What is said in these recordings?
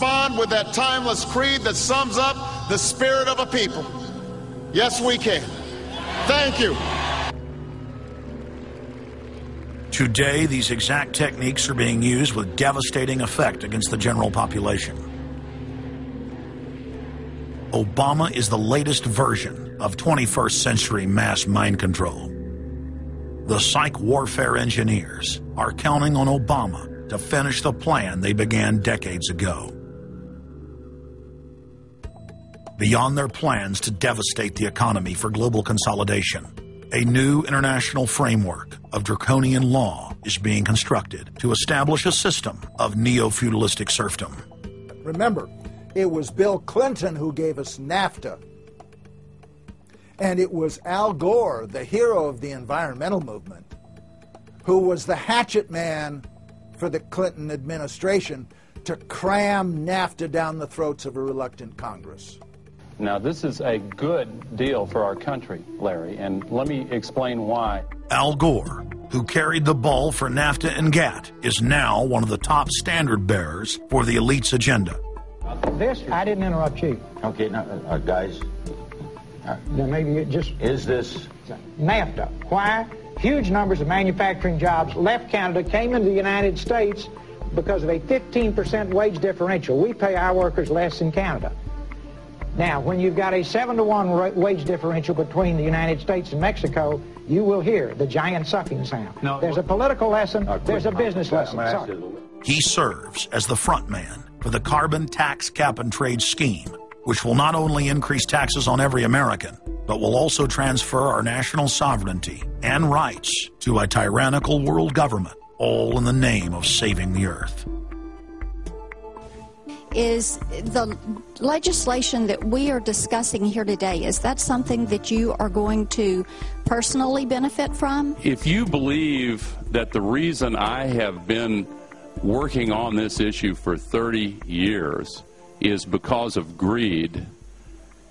respond with that timeless creed that sums up the spirit of a people. Yes, we can. Thank you. Today, these exact techniques are being used with devastating effect against the general population. Obama is the latest version of 21st century mass mind control. The psych warfare engineers are counting on Obama to finish the plan they began decades ago. Beyond their plans to devastate the economy for global consolidation, a new international framework of draconian law is being constructed to establish a system of neo-feudalistic serfdom. Remember, it was Bill Clinton who gave us NAFTA. And it was Al Gore, the hero of the environmental movement, who was the hatchet man for the Clinton administration to cram NAFTA down the throats of a reluctant Congress. Now, this is a good deal for our country, Larry, and let me explain why. Al Gore, who carried the ball for NAFTA and GATT, is now one of the top standard bearers for the elite's agenda. This, I didn't interrupt you. Okay, now, uh, guys, Now, maybe it just is this NAFTA. Why? Huge numbers of manufacturing jobs left Canada, came into the United States because of a 15% wage differential. We pay our workers less in Canada. Now, when you've got a 7 to 1 ra- wage differential between the United States and Mexico, you will hear the giant sucking sound. No, there's a political lesson, there's a business lesson. I'm gonna ask He serves as the front man for the carbon tax cap and trade scheme, which will not only increase taxes on every American, but will also transfer our national sovereignty and rights to a tyrannical world government, all in the name of saving the earth. Is the legislation that we are discussing here today, is that something that you are going to personally benefit from? If you believe that the reason I have been working on this issue for 30 years is because of greed,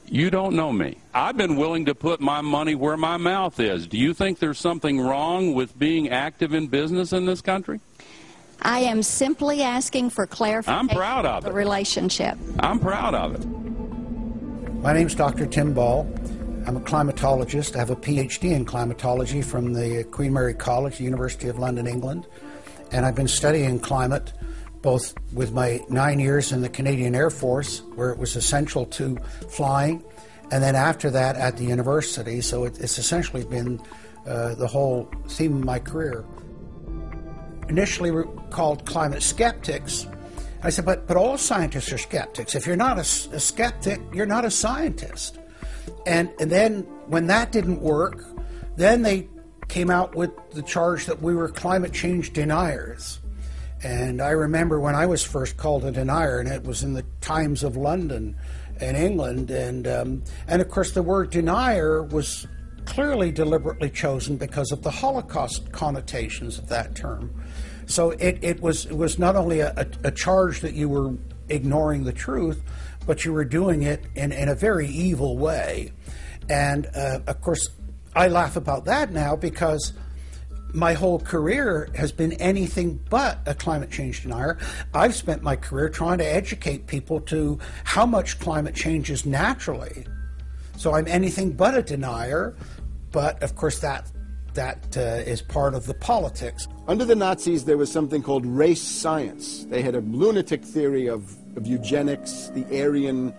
you don't know me. I've been willing to put my money where my mouth is. Do you think there's something wrong with being active in business in this country? I am simply asking for clarification. I'm proud of the it. relationship. I'm proud of it. My name is Dr. Tim Ball. I'm a climatologist. I have a PhD in climatology from the Queen Mary College, University of London, England. And I've been studying climate both with my nine years in the Canadian Air Force, where it was essential to flying, and then after that at the university. So it, it's essentially been uh, the whole theme of my career. Initially we were called climate skeptics. I said, but, but all scientists are skeptics. If you're not a skeptic, you're not a scientist. And, and then when that didn't work, then they came out with the charge that we were climate change deniers. And I remember when I was first called a denier, and it was in the Times of London in England. And, um, and of course, the word denier was clearly deliberately chosen because of the Holocaust connotations of that term. So it, it, was, it was not only a, a, charge that you were ignoring the truth, but you were doing it in, in a very evil way. And uh, of course, I laugh about that now because my whole career has been anything but a climate change denier. I've spent my career trying to educate people to how much climate change is naturally. So I'm anything but a denier, but of course that that uh, is part of the politics. Under the Nazis, there was something called race science. They had a lunatic theory of, of eugenics, the Aryan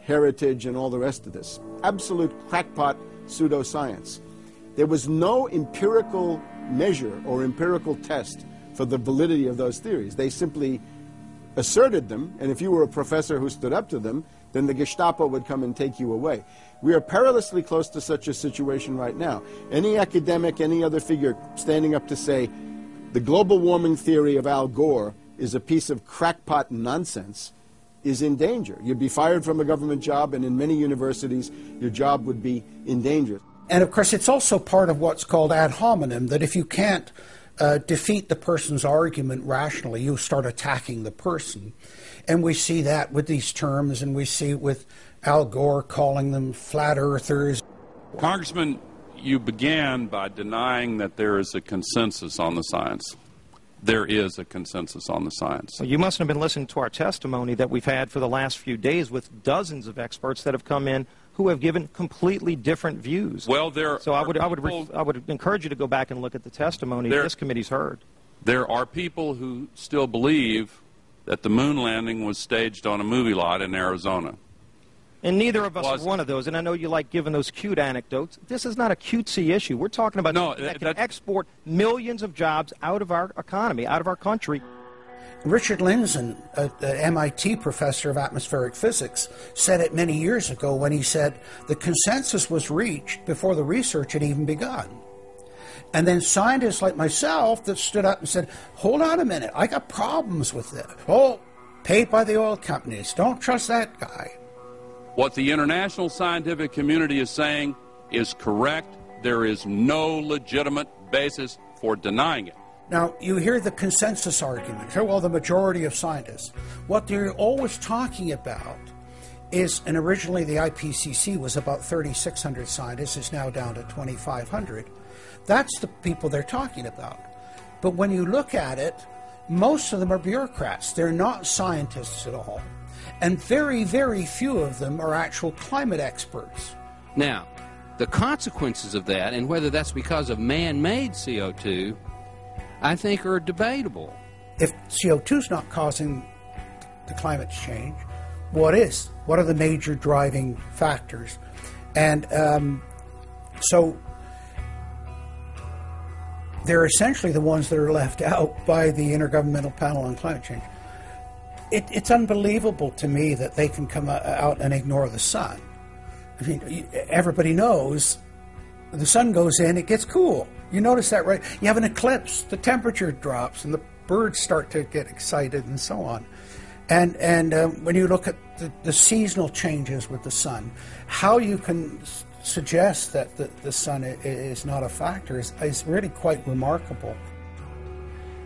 heritage, and all the rest of this. Absolute crackpot pseudoscience. There was no empirical measure or empirical test for the validity of those theories. They simply asserted them, and if you were a professor who stood up to them, then the Gestapo would come and take you away. We are perilously close to such a situation right now. Any academic, any other figure standing up to say the global warming theory of Al Gore is a piece of crackpot nonsense is in danger. You'd be fired from a government job, and in many universities, your job would be in danger. And of course, it's also part of what's called ad hominem that if you can't uh, defeat the person's argument rationally, you start attacking the person. And we see that with these terms, and we see it with Al Gore calling them flat earthers. Congressman, you began by denying that there is a consensus on the science. there is a consensus on the science. Well, you mustn't have been listening to our testimony that we've had for the last few days with dozens of experts that have come in who have given completely different views. Well, there so I would, I would, people, I would encourage you to go back and look at the testimony there, this committee's heard. There are people who still believe that the moon landing was staged on a movie lot in Arizona. And neither of us are one of those. And I know you like giving those cute anecdotes. This is not a cutesy issue. We're talking about no, that, that can export millions of jobs out of our economy, out of our country. Richard Lindzen, a, a MIT professor of atmospheric physics, said it many years ago when he said the consensus was reached before the research had even begun. And then scientists like myself that stood up and said, hold on a minute, I got problems with this. Oh, paid by the oil companies. Don't trust that guy. What the international scientific community is saying is correct. There is no legitimate basis for denying it. Now, you hear the consensus argument. Well, the majority of scientists. What they're always talking about is, and originally the IPCC was about 3,600 scientists, is now down to 2,500. That's the people they're talking about. But when you look at it, most of them are bureaucrats. They're not scientists at all. And very, very few of them are actual climate experts. Now, the consequences of that, and whether that's because of man made CO2, I think are debatable. If CO2 is not causing the climate change, what is? What are the major driving factors? And um, so they're essentially the ones that are left out by the Intergovernmental Panel on Climate Change. It, it's unbelievable to me that they can come out and ignore the sun. I mean, everybody knows the sun goes in, it gets cool. You notice that, right? You have an eclipse, the temperature drops, and the birds start to get excited, and so on. And and um, when you look at the, the, seasonal changes with the sun, how you can suggest that the, the sun is not a factor is, is really quite remarkable.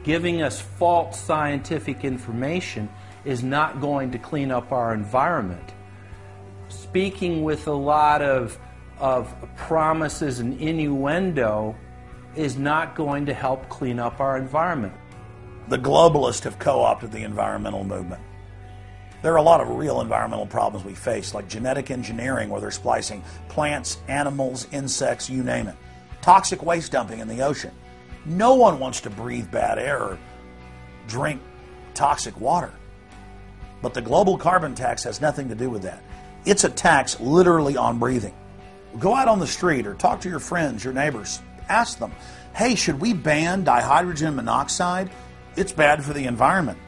Giving us false scientific information is not going to clean up our environment. Speaking with a lot of, of promises and innuendo is not going to help clean up our environment. The globalists have co opted the environmental movement. There are a lot of real environmental problems we face, like genetic engineering, where they're splicing plants, animals, insects, you name it. Toxic waste dumping in the ocean. No one wants to breathe bad air or drink toxic water. But the global carbon tax has nothing to do with that. It's a tax literally on breathing. Go out on the street or talk to your friends, your neighbors. Ask them, hey, should we ban dihydrogen monoxide? It's bad for the environment.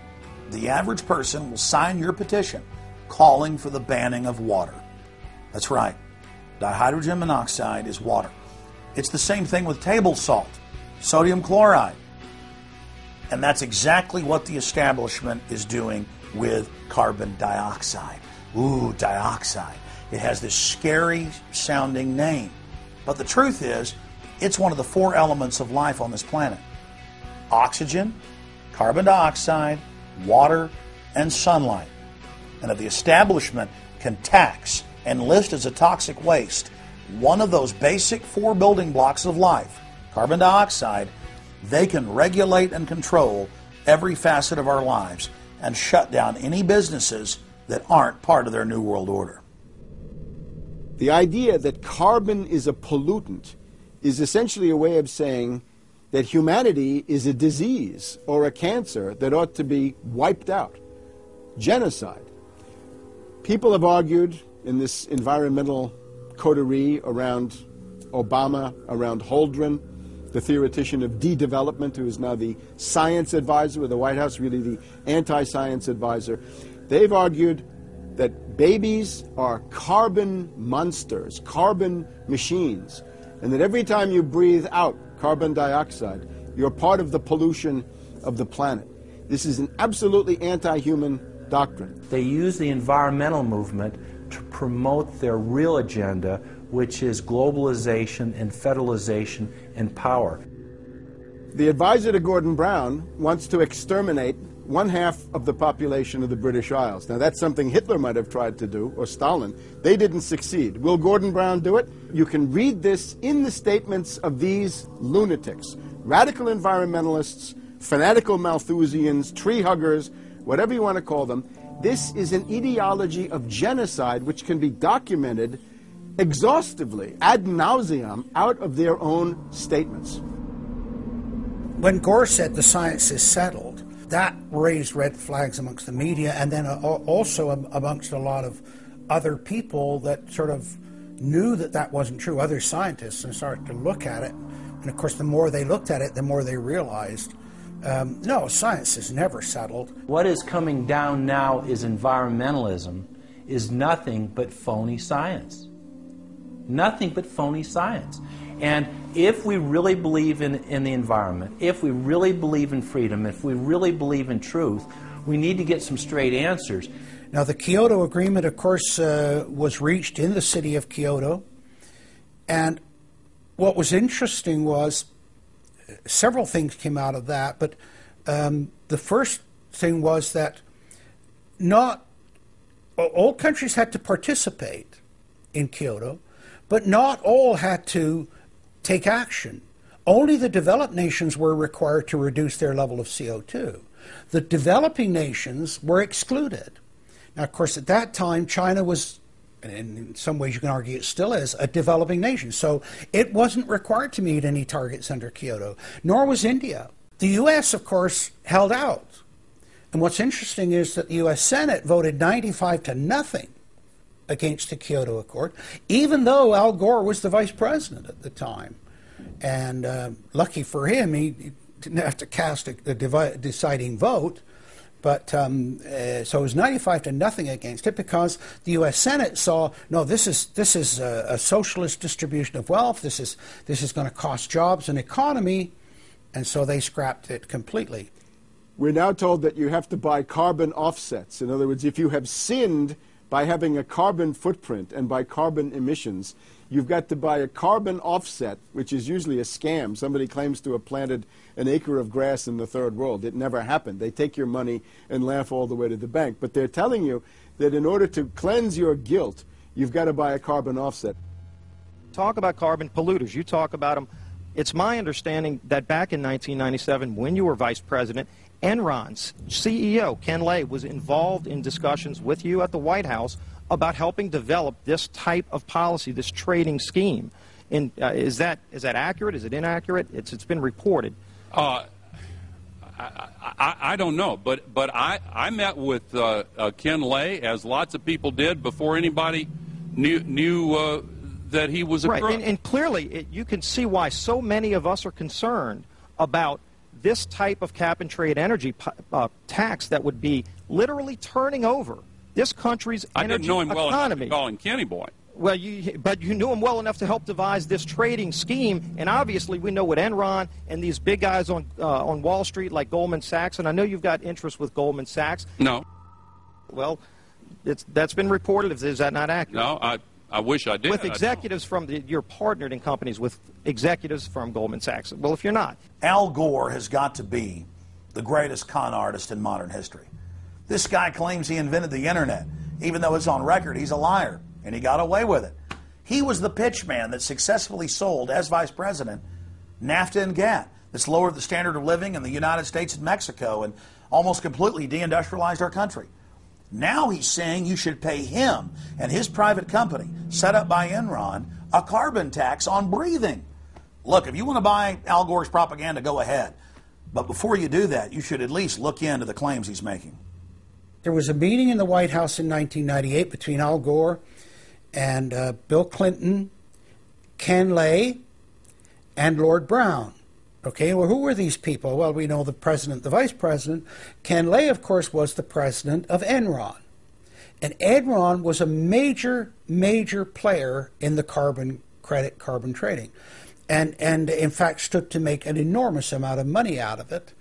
The average person will sign your petition calling for the banning of water. That's right. Dihydrogen monoxide is water. It's the same thing with table salt, sodium chloride. And that's exactly what the establishment is doing with carbon dioxide. Ooh, dioxide. It has this scary sounding name. But the truth is, it's one of the four elements of life on this planet oxygen, carbon dioxide, water, and sunlight. And if the establishment can tax and list as a toxic waste one of those basic four building blocks of life, carbon dioxide, they can regulate and control every facet of our lives and shut down any businesses that aren't part of their New World Order. The idea that carbon is a pollutant is essentially a way of saying that humanity is a disease or a cancer that ought to be wiped out. Genocide. People have argued in this environmental coterie around Obama, around Holdren, the theoretician of de-development, who is now the science advisor of the White House, really the anti-science advisor. They've argued that babies are carbon monsters, carbon machines, and that every time you breathe out carbon dioxide, you're part of the pollution of the planet. This is an absolutely anti-human doctrine. They use the environmental movement to promote their real agenda, which is globalization and federalization and power. The advisor to Gordon Brown wants to exterminate one half of the population of the British Isles. Now, that's something Hitler might have tried to do, or Stalin. They didn't succeed. Will Gordon Brown do it? You can read this in the statements of these lunatics, radical environmentalists fanatical Malthusians, tree huggers, whatever you want to call them. This is an ideology of genocide which can be documented exhaustively, ad nauseum, out of their own statements. When Gore said the science is settled, that raised red flags amongst the media and then uh, also amongst a lot of other people that sort of knew that that wasn't true, other scientists, and started to look at it. And of course, the more they looked at it, the more they realized um, no, science is never settled. What is coming down now is environmentalism, is nothing but phony science. Nothing but phony science. And if we really believe in, in the environment, if we really believe in freedom, if we really believe in truth, we need to get some straight answers. Now, the Kyoto Agreement, of course, uh, was reached in the city of Kyoto. And what was interesting was several things came out of that, but um, the first thing was that not all countries had to participate in Kyoto, but not all had to take action. Only the developed nations were required to reduce their level of CO2. The developing nations were excluded. Now, of course, at that time, China was and in some ways you can argue it still is, a developing nation. So it wasn't required to meet any targets under Kyoto, nor was India. The U.S., of course, held out. And what's interesting is that the U.S. Senate voted 95 to nothing against the Kyoto Accord, even though Al Gore was the vice president at the time. And uh, lucky for him, he didn't have to cast a, a deciding vote. But um, uh, so it was 95 to nothing against it because the U.S. Senate saw no, this is this is a, a socialist distribution of wealth. This is this is going to cost jobs and economy, and so they scrapped it completely. We're now told that you have to buy carbon offsets. In other words, if you have sinned by having a carbon footprint and by carbon emissions, you've got to buy a carbon offset, which is usually a scam. Somebody claims to have planted an acre of grass in the third world. It never happened. They take your money and laugh all the way to the bank. But they're telling you that in order to cleanse your guilt, you've got to buy a carbon offset. Talk about carbon polluters. You talk about them. It's my understanding that back in 1997, when you were vice president, Enron's CEO, Ken Lay, was involved in discussions with you at the White House about helping develop this type of policy, this trading scheme. In, uh, is, that, is that accurate? Is it inaccurate? It's, it's been reported. Uh, I, I, I, don't know, but but I, I met with uh, uh, Ken Lay as lots of people did before anybody knew knew uh, that he was a right. And, and, clearly, it, you can see why so many of us are concerned about this type of cap and trade energy uh, tax that would be literally turning over this country's I energy didn't know him economy. well enough to call him Kenny Boy. Well, you, but you knew him well enough to help devise this trading scheme, and obviously we know what Enron and these big guys on uh, on Wall Street like Goldman Sachs, and I know you've got interest with Goldman Sachs. No. Well, it's that's been reported. Is that not accurate? No, I I wish I did. With executives from the, you're partnered in companies with executives from Goldman Sachs. Well, if you're not, Al Gore has got to be the greatest con artist in modern history. This guy claims he invented the internet, even though it's on record he's a liar and he got away with it. He was the pitchman that successfully sold, as vice president, NAFTA and GATT. That's lowered the standard of living in the United States and Mexico and almost completely deindustrialized our country. Now he's saying you should pay him and his private company, set up by Enron, a carbon tax on breathing. Look, if you want to buy Al Gore's propaganda, go ahead. But before you do that, you should at least look into the claims he's making. There was a meeting in the White House in 1998 between Al Gore and uh, Bill Clinton, Ken Lay, and Lord Browne. Okay, well, who were these people? Well, we know the president, the vice president. Ken Lay, of course, was the president of Enron. And Enron was a major, major player in the carbon credit, carbon trading. And, and in fact, stood to make an enormous amount of money out of it.